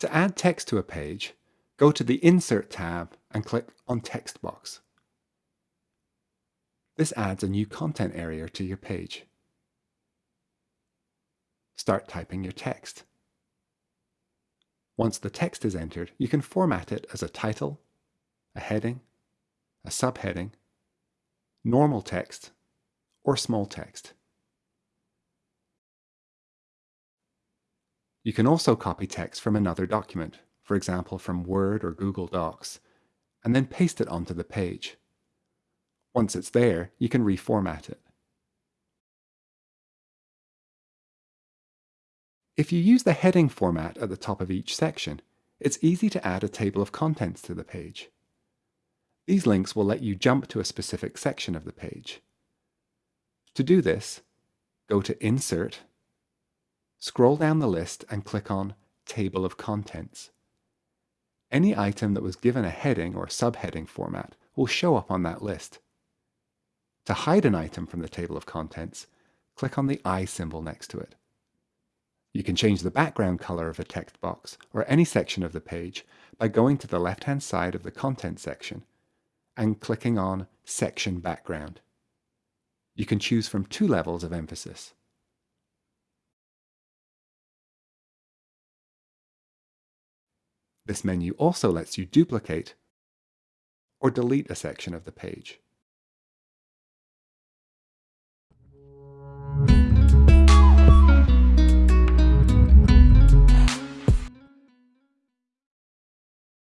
To add text to a page, go to the Insert tab and click on Text Box. This adds a new content area to your page. Start typing your text. Once the text is entered, you can format it as a title, a heading, a subheading, normal text, or small text. You can also copy text from another document, for example from Word or Google Docs, and then paste it onto the page. Once it's there, you can reformat it. If you use the heading format at the top of each section, it's easy to add a table of contents to the page. These links will let you jump to a specific section of the page. To do this, go to Insert, scroll down the list and click on Table of Contents. Any item that was given a heading or subheading format will show up on that list. To hide an item from the table of contents, click on the eye symbol next to it. You can change the background color of a text box or any section of the page by going to the left-hand side of the content section and clicking on Section Background. You can choose from two levels of emphasis. This menu also lets you duplicate or delete a section of the page.